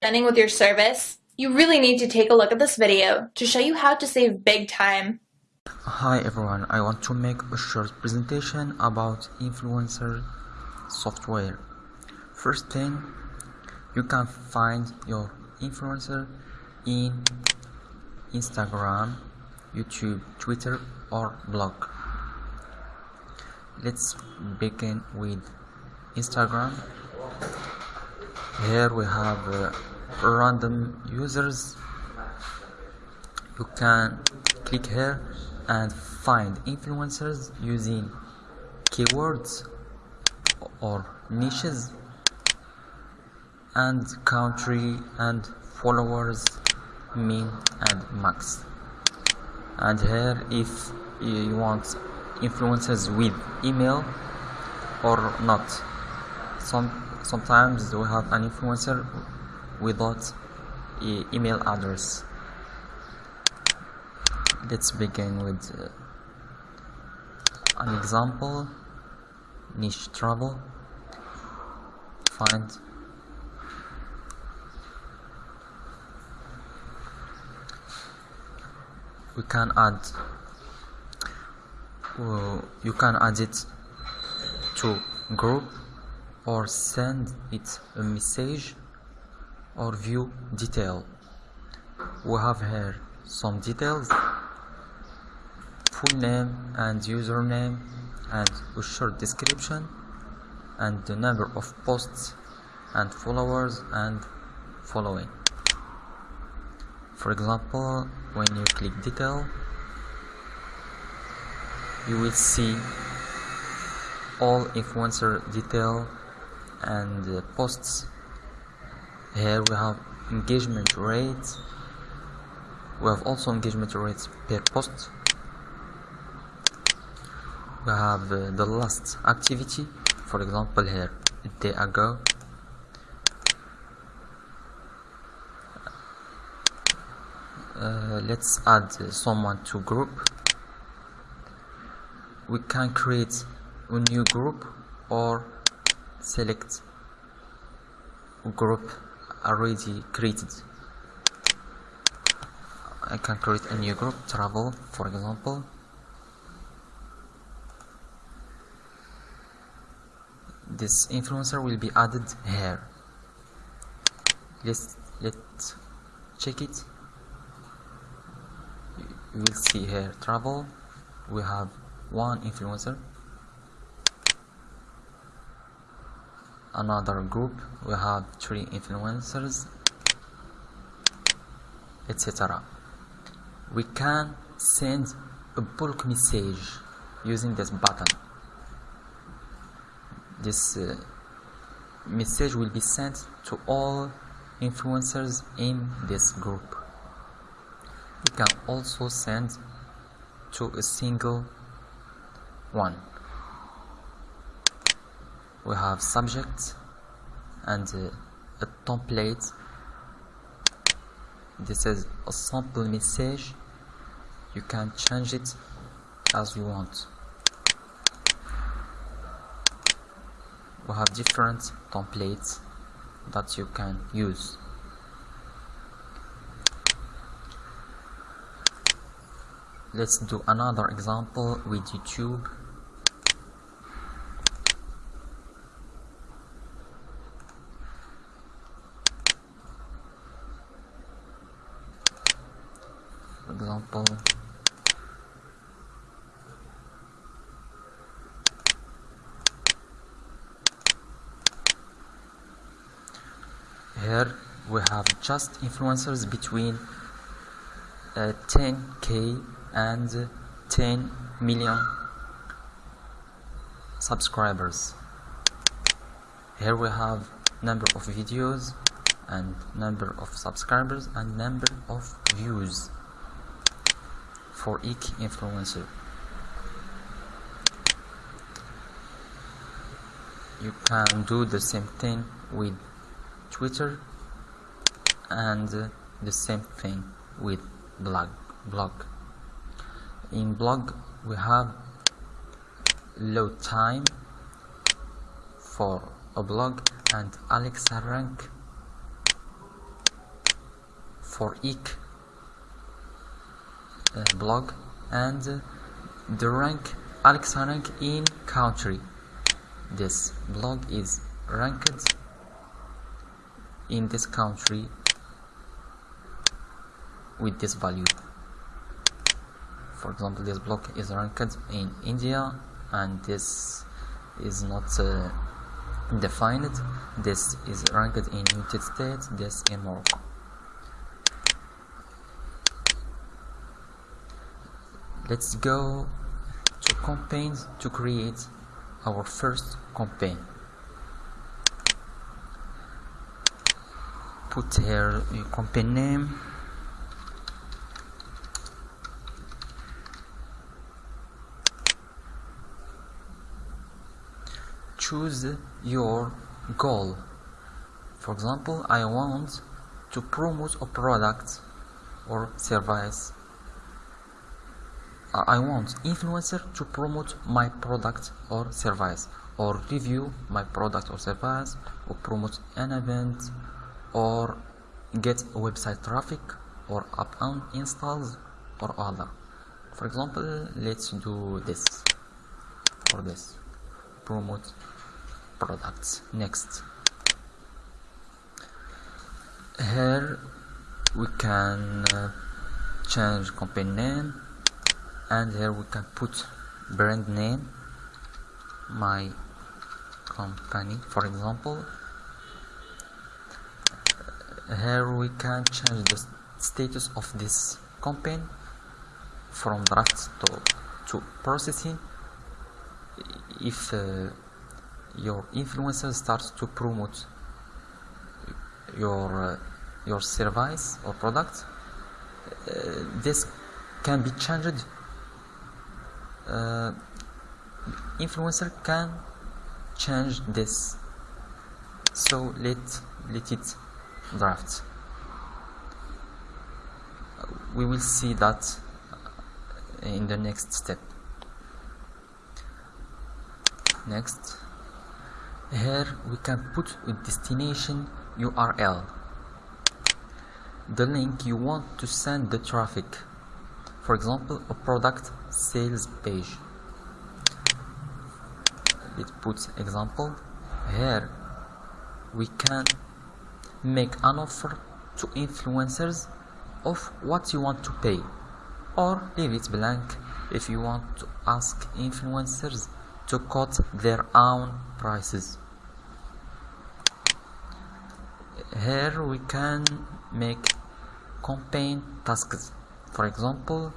spending with your service, you really need to take a look at this video to show you how to save big time. Hi everyone, I want to make a short presentation about influencer software. First thing, you can find your influencer in Instagram, YouTube, Twitter or blog. Let's begin with Instagram. Here we have uh, random users. You can click here and find influencers using keywords or niches and country and followers min and max and here if you want influencers with email or not some sometimes we have an influencer without e email address. Let's begin with uh, an example. Niche travel. Find we can add uh, you can add it to group or send it a message or view detail. We have here some details full name and username and a short description and the number of posts and followers and following. For example when you click detail you will see all influencer detail and uh, posts. Here we have engagement rates. We have also engagement rates per post. We have uh, the last activity for example here a day ago. Uh, let's add uh, someone to group. We can create a new group or select group already created. I can create a new group travel for example. This influencer will be added here. Let's let's check it. You will see here travel. We have one influencer another group we have three influencers etc we can send a bulk message using this button. This uh, message will be sent to all influencers in this group. You can also send to a single one we have subject and uh, a template. This is a sample message. You can change it as you want. We have different templates that you can use. Let's do another example with YouTube example. Here we have just influencers between uh, 10k and 10 million subscribers. Here we have number of videos and number of subscribers and number of views for each influencer. You can do the same thing with Twitter and the same thing with blog blog. In blog we have load time for a blog and Alexa rank for each blog and uh, the rank Alexa rank in country. This blog is ranked in this country with this value. For example this block is ranked in India and this is not uh, defined. This is ranked in United States this in Morocco let's go to campaigns to create our first campaign. Put here a campaign name. Choose your goal. For example I want to promote a product or service I want influencer to promote my product or service or review my product or service or promote an event or get website traffic or app installs or other. For example let's do this. For this. Promote products. Next. Here we can uh, change company name and here we can put brand name my company for example. Here we can change the status of this campaign from draft to, to processing. If uh, your influencer starts to promote your uh, your service or product uh, this can be changed uh, influencer can change this. So let let it draft. We will see that in the next step. Next here we can put a destination URL the link you want to send the traffic for example a product sales page. It puts example here we can make an offer to influencers of what you want to pay or leave it blank if you want to ask influencers to cut their own prices. Here we can make campaign tasks for example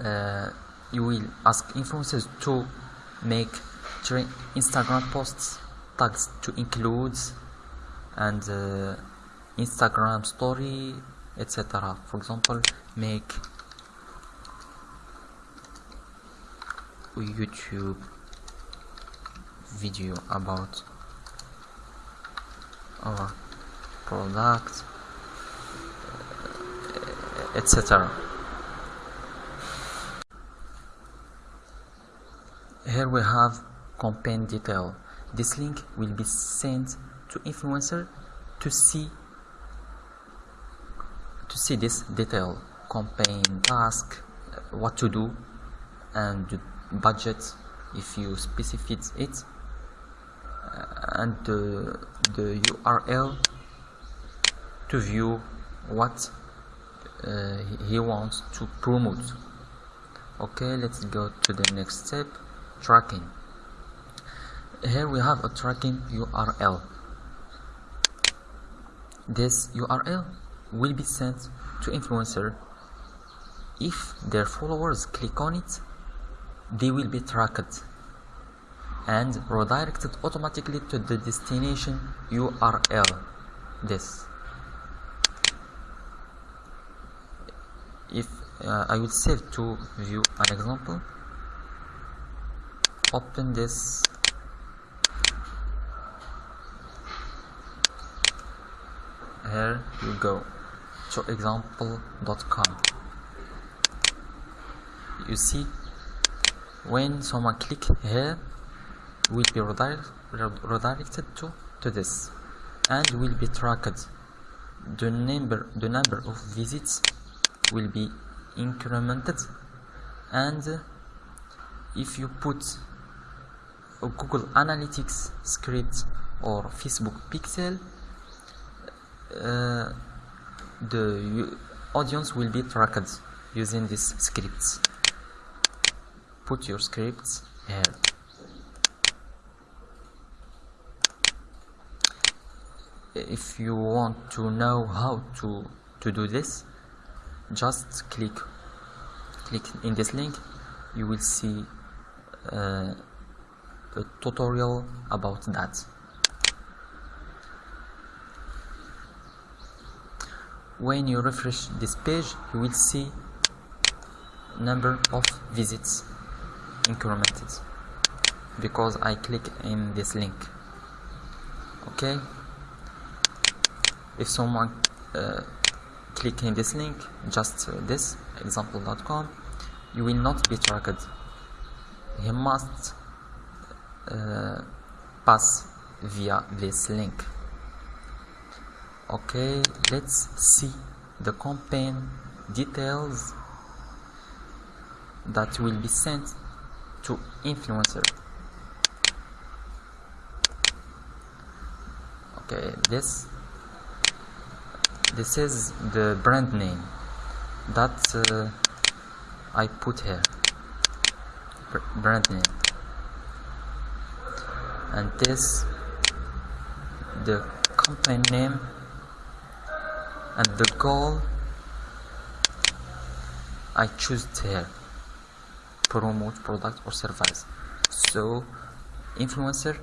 uh, you will ask influencers to make Instagram posts tags to include and uh, Instagram story etc for example make a YouTube video about our product etc here we have campaign detail. This link will be sent to influencer to see to see this detail. Campaign task uh, what to do and the budget if you specify it uh, and the, the URL to view what uh, he wants to promote. Okay let's go to the next step tracking. Here we have a tracking URL this URL will be sent to influencer. If their followers click on it they will be tracked and redirected automatically to the destination URL this if uh, I will save to view an example. Open this. Here you go. To example.com you see when someone click here will be redirect, redirected to to this and will be tracked. The number the number of visits will be incremented. And if you put a Google Analytics script or Facebook pixel uh, the audience will be tracked using these scripts. Put your scripts here. If you want to know how to to do this just click click in this link you will see uh, a tutorial about that. When you refresh this page you will see number of visits incremented because I click in this link. Okay? If someone uh, click in this link just this example.com you will not be tracked. He must uh, pass via this link. Okay let's see the campaign details that will be sent to influencer. Okay this this is the brand name. That uh, I put here. Br brand name. And this the company name and the goal I choose here. Promote product or service. So influencer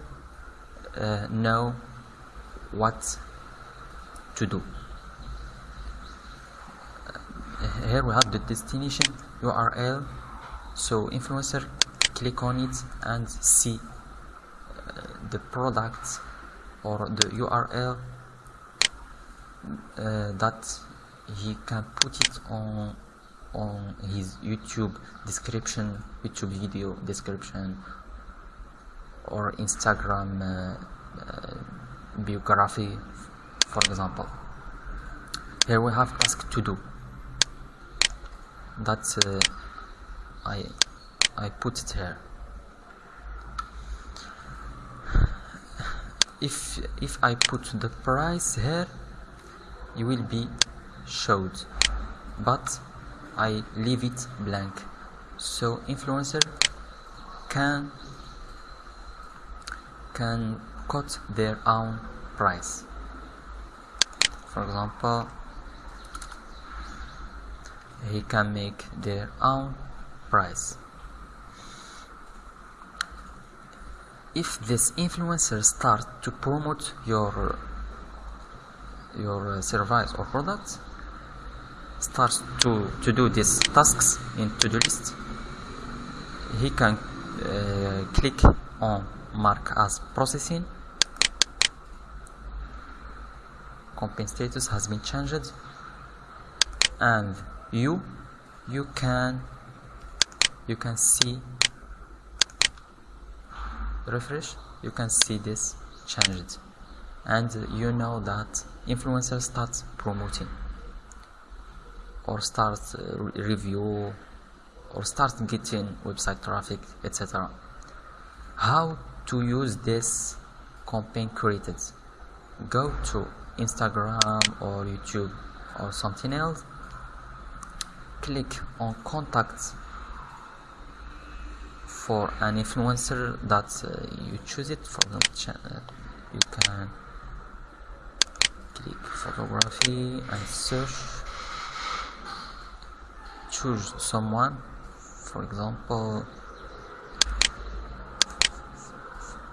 uh, know what to do uh, here we have the destination URL so influencer click on it and see uh, the product or the URL uh, that he can put it on on his YouTube description, YouTube video description, or Instagram uh, uh, biography, for example. Here we have task to do. That uh, I I put it here. If if I put the price here, it will be showed, but I leave it blank. So influencer can can cut their own price. For example he can make their own price. If this influencer start to promote your your service or product starts to, to do these tasks in to-do list he can uh, click on mark as processing. Campaign status has been changed. And you you can you can see. Refresh. You can see this changed. And you know that influencer starts promoting or start uh, review or start getting website traffic etc how to use this campaign created? Go to instagram or youtube or something else click on contact for an influencer that uh, you choose it for example uh, you can click photography and search. Choose someone for example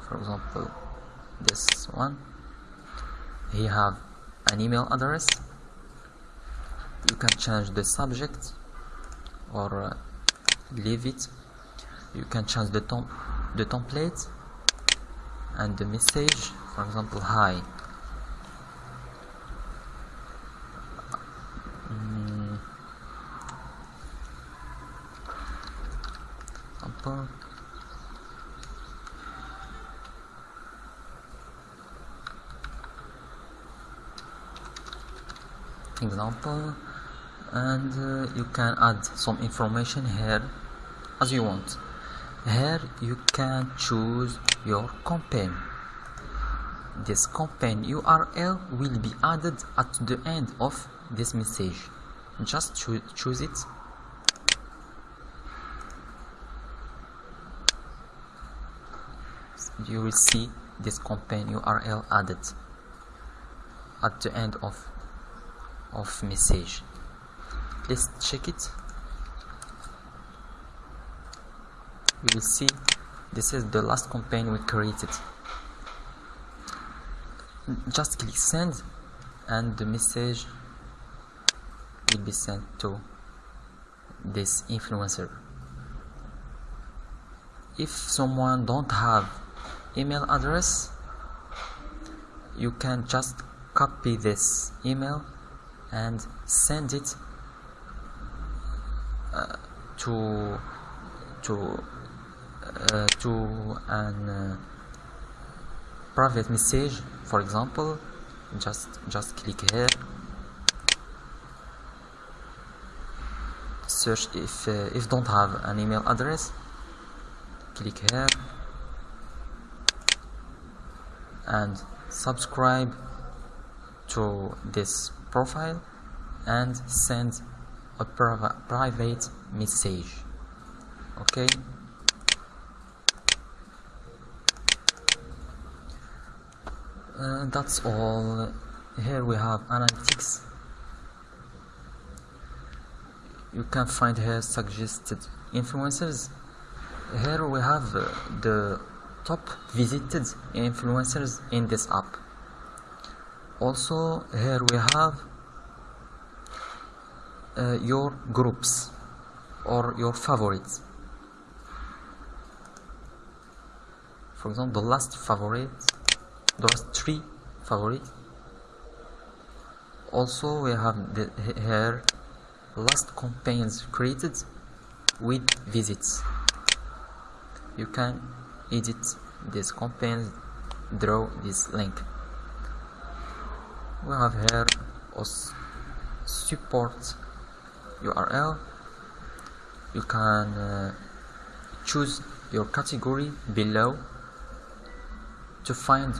for example this one. He have an email address. You can change the subject or uh, leave it. You can change the tom the template and the message for example hi. Mm, example and uh, you can add some information here as you want. Here you can choose your campaign. This campaign URL will be added at the end of this message. Just choo choose it. You will see this campaign URL added at the end of of message let's check it. You will see. This is the last campaign we created. Just click send and the message will be sent to this influencer. If someone don't have email address you can just copy this email and send it to to uh, to an uh, private message for example. Just just click here. Search if uh, if don't have an email address. Click here. And subscribe to this profile and send a private message. Okay? That's all. Here we have analytics. You can find here suggested influencers here we have uh, the top visited influencers in this app. Also here we have uh, your groups or your favorites. For example the last favorite the last three favorites also we have the, here last campaigns created with visits. You can edit this campaign draw this link. We have here support URL you can uh, choose your category below to find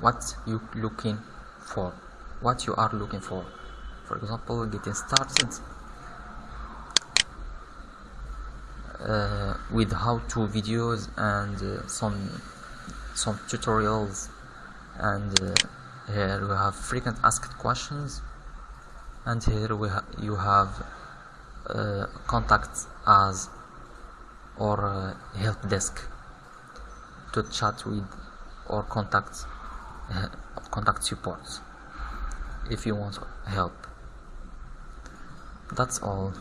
what you looking for what you are looking for. For example getting started uh, with how-to videos and uh, some some tutorials. And uh, here we have frequent asked questions. And here we ha you have contact us or uh, help desk to chat with or contact uh, contact support if you want help that's all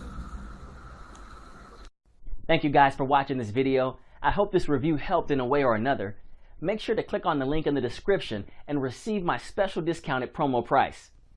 Thank you guys for watching this video. I hope this review helped in a way or another. Make sure to click on the link in the description and receive my special discounted promo price.